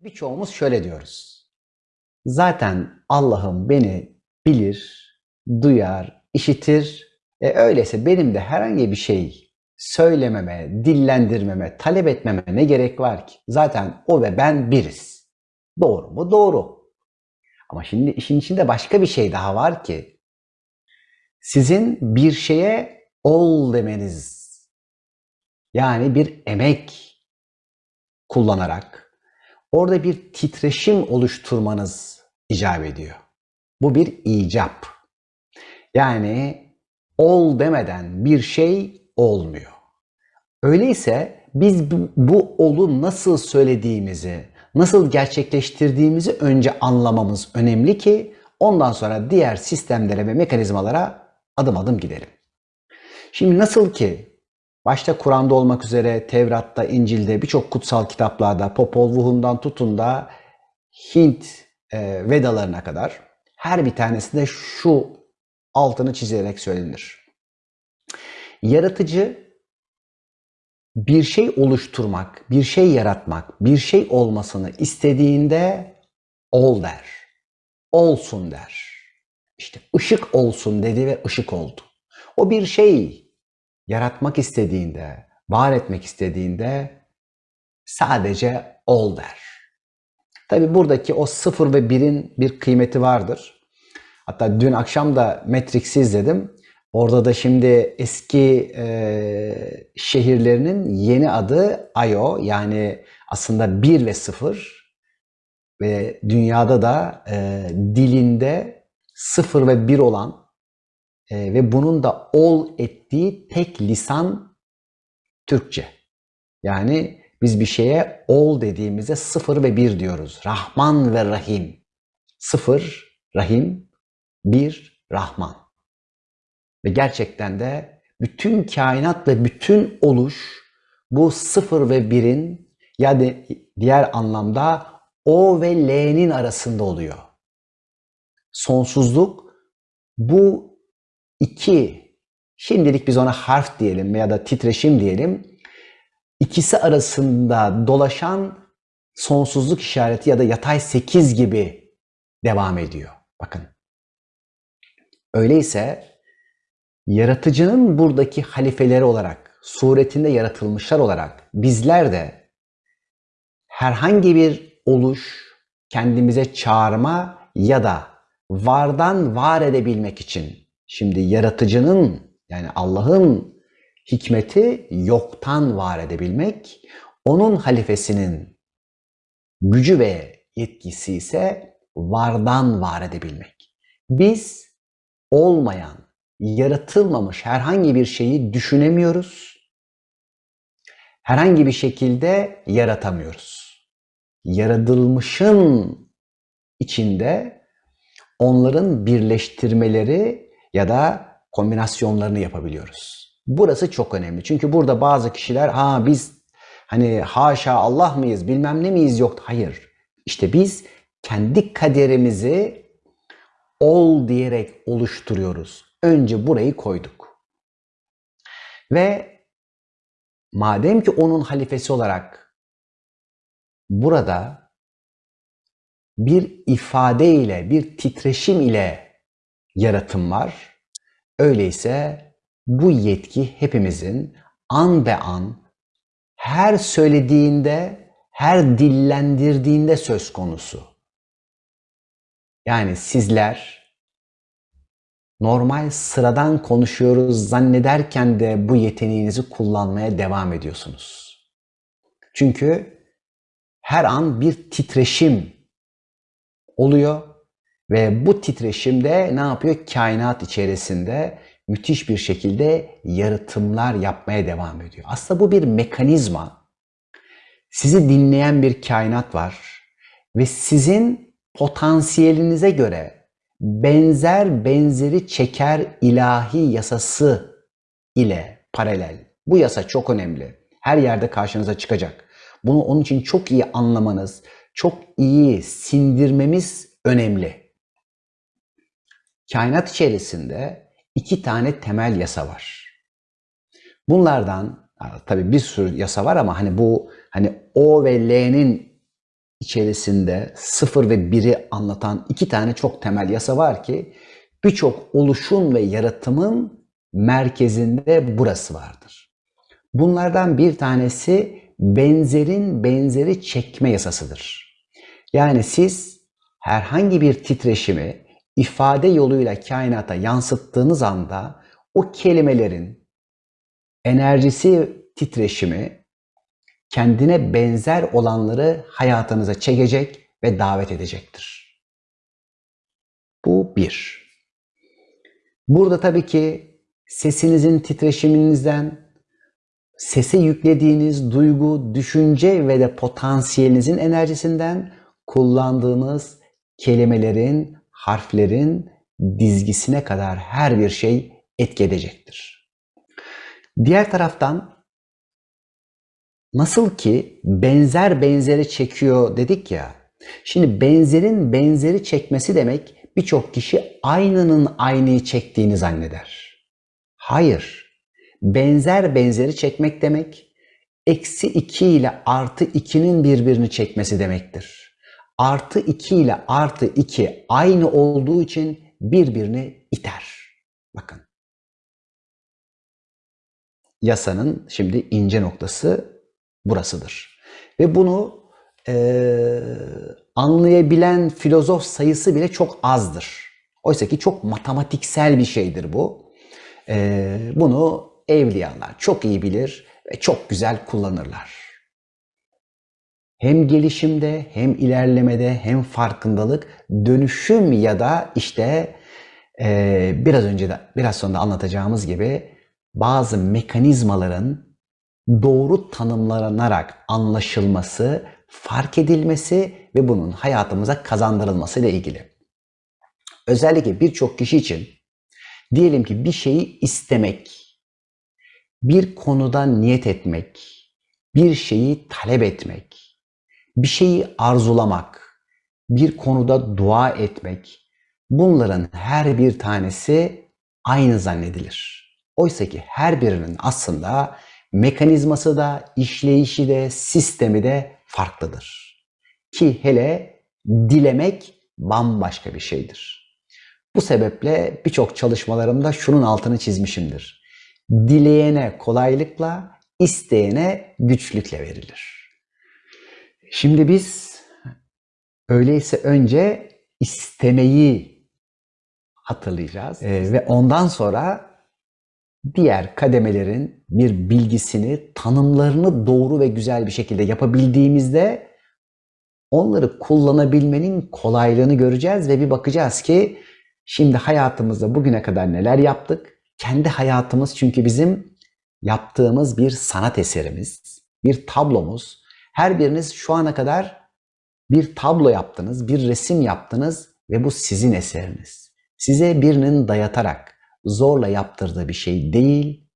Birçoğumuz şöyle diyoruz. Zaten Allah'ım beni bilir, duyar, işitir. E öyleyse benim de herhangi bir şey söylememe, dillendirmeme, talep etmeme ne gerek var ki? Zaten o ve ben biriz. Doğru mu? Doğru. Ama şimdi işin içinde başka bir şey daha var ki sizin bir şeye ol demeniz yani bir emek kullanarak orada bir titreşim oluşturmanız icap ediyor. Bu bir icap. Yani ol demeden bir şey olmuyor. Öyleyse biz bu, bu olu nasıl söylediğimizi, nasıl gerçekleştirdiğimizi önce anlamamız önemli ki ondan sonra diğer sistemlere ve mekanizmalara adım adım gidelim. Şimdi nasıl ki başta Kur'an'da olmak üzere Tevrat'ta, İncil'de, birçok kutsal kitaplarda, Popol Vuhum'dan tutun da Hint e, Vedalarına kadar her bir tanesinde şu altını çizerek söylenir. Yaratıcı bir şey oluşturmak, bir şey yaratmak, bir şey olmasını istediğinde ol der. Olsun der. İşte ışık olsun dedi ve ışık oldu. O bir şey yaratmak istediğinde, var etmek istediğinde sadece ol der. Tabi buradaki o sıfır ve birin bir kıymeti vardır. Hatta dün akşam da Matrix'i izledim. Orada da şimdi eski e, şehirlerinin yeni adı Io yani aslında 1 ve 0 ve dünyada da e, dilinde 0 ve 1 olan e, ve bunun da ol ettiği tek lisan Türkçe. Yani biz bir şeye ol dediğimizde 0 ve 1 diyoruz. Rahman ve Rahim. 0 Rahim, 1 Rahman. Ve gerçekten de bütün kainat ve bütün oluş bu sıfır ve birin ya da diğer anlamda O ve L'nin arasında oluyor. Sonsuzluk bu iki, şimdilik biz ona harf diyelim ya da titreşim diyelim, ikisi arasında dolaşan sonsuzluk işareti ya da yatay sekiz gibi devam ediyor. Bakın. Öyleyse yaratıcının buradaki halifeleri olarak, suretinde yaratılmışlar olarak bizler de herhangi bir oluş, kendimize çağırma ya da vardan var edebilmek için şimdi yaratıcının yani Allah'ın hikmeti yoktan var edebilmek, onun halifesinin gücü ve yetkisi ise vardan var edebilmek. Biz olmayan, yaratılmamış herhangi bir şeyi düşünemiyoruz. Herhangi bir şekilde yaratamıyoruz. Yaratılmışın içinde onların birleştirmeleri ya da kombinasyonlarını yapabiliyoruz. Burası çok önemli. Çünkü burada bazı kişiler ha biz hani haşa Allah mıyız bilmem ne miyiz yok. Hayır. İşte biz kendi kaderimizi ol diyerek oluşturuyoruz. Önce burayı koyduk. Ve madem ki onun halifesi olarak burada bir ifade ile, bir titreşim ile yaratım var. Öyleyse bu yetki hepimizin an be an her söylediğinde, her dillendirdiğinde söz konusu. Yani sizler normal sıradan konuşuyoruz zannederken de bu yeteneğinizi kullanmaya devam ediyorsunuz. Çünkü her an bir titreşim oluyor ve bu titreşim de ne yapıyor? Kainat içerisinde müthiş bir şekilde yaratımlar yapmaya devam ediyor. Aslında bu bir mekanizma. Sizi dinleyen bir kainat var ve sizin potansiyelinize göre benzer benzeri çeker ilahi yasası ile paralel. Bu yasa çok önemli. Her yerde karşınıza çıkacak. Bunu onun için çok iyi anlamanız, çok iyi sindirmemiz önemli. Kainat içerisinde iki tane temel yasa var. Bunlardan tabii bir sürü yasa var ama hani bu hani O ve L'nin içerisinde sıfır ve 1'i anlatan iki tane çok temel yasa var ki birçok oluşum ve yaratımın merkezinde burası vardır. Bunlardan bir tanesi benzerin benzeri çekme yasasıdır. Yani siz herhangi bir titreşimi ifade yoluyla kainata yansıttığınız anda o kelimelerin enerjisi titreşimi kendine benzer olanları hayatınıza çekecek ve davet edecektir. Bu bir. Burada tabii ki sesinizin titreşiminizden, sese yüklediğiniz duygu, düşünce ve de potansiyelinizin enerjisinden kullandığınız kelimelerin, harflerin dizgisine kadar her bir şey etki edecektir. Diğer taraftan nasıl ki benzer benzeri çekiyor dedik ya. Şimdi benzerin benzeri çekmesi demek birçok kişi aynının aynıyı çektiğini zanneder. Hayır. Benzer benzeri çekmek demek eksi 2 ile artı 2'nin birbirini çekmesi demektir. Artı 2 ile artı 2 aynı olduğu için birbirini iter. Bakın. Yasanın şimdi ince noktası burasıdır. Ve bunu e, anlayabilen filozof sayısı bile çok azdır. Oysa ki çok matematiksel bir şeydir bu. E, bunu evliyalar çok iyi bilir ve çok güzel kullanırlar. Hem gelişimde, hem ilerlemede, hem farkındalık, dönüşüm ya da işte e, biraz önce de biraz sonra anlatacağımız gibi bazı mekanizmaların doğru tanımlanarak anlaşılması, fark edilmesi ve bunun hayatımıza kazandırılması ile ilgili. Özellikle birçok kişi için diyelim ki bir şeyi istemek, bir konuda niyet etmek, bir şeyi talep etmek, bir şeyi arzulamak, bir konuda dua etmek, bunların her bir tanesi aynı zannedilir. Oysa ki her birinin aslında mekanizması da, işleyişi de, sistemi de farklıdır. Ki hele dilemek bambaşka bir şeydir. Bu sebeple birçok çalışmalarımda şunun altını çizmişimdir. Dileyene kolaylıkla, isteyene güçlükle verilir. Şimdi biz öyleyse önce istemeyi hatırlayacağız ee, ve ondan sonra diğer kademelerin bir bilgisini, tanımlarını doğru ve güzel bir şekilde yapabildiğimizde onları kullanabilmenin kolaylığını göreceğiz ve bir bakacağız ki şimdi hayatımızda bugüne kadar neler yaptık? Kendi hayatımız çünkü bizim yaptığımız bir sanat eserimiz, bir tablomuz. Her biriniz şu ana kadar bir tablo yaptınız, bir resim yaptınız ve bu sizin eseriniz. Size birinin dayatarak, zorla yaptırdığı bir şey değil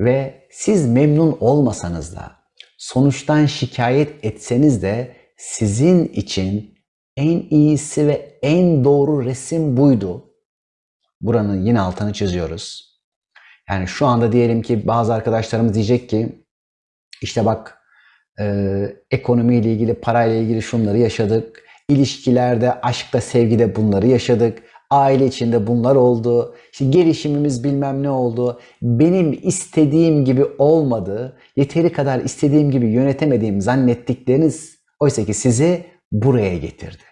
ve siz memnun olmasanız da sonuçtan şikayet etseniz de sizin için en iyisi ve en doğru resim buydu. Buranın yine altını çiziyoruz. Yani şu anda diyelim ki bazı arkadaşlarımız diyecek ki işte bak e, ekonomiyle ilgili, parayla ilgili şunları yaşadık. İlişkilerde, aşkta, sevgide bunları yaşadık. Aile içinde bunlar oldu. İşte gelişimimiz bilmem ne oldu. Benim istediğim gibi olmadı. Yeteri kadar istediğim gibi yönetemediğim zannettikleriniz oysa ki sizi buraya getirdi.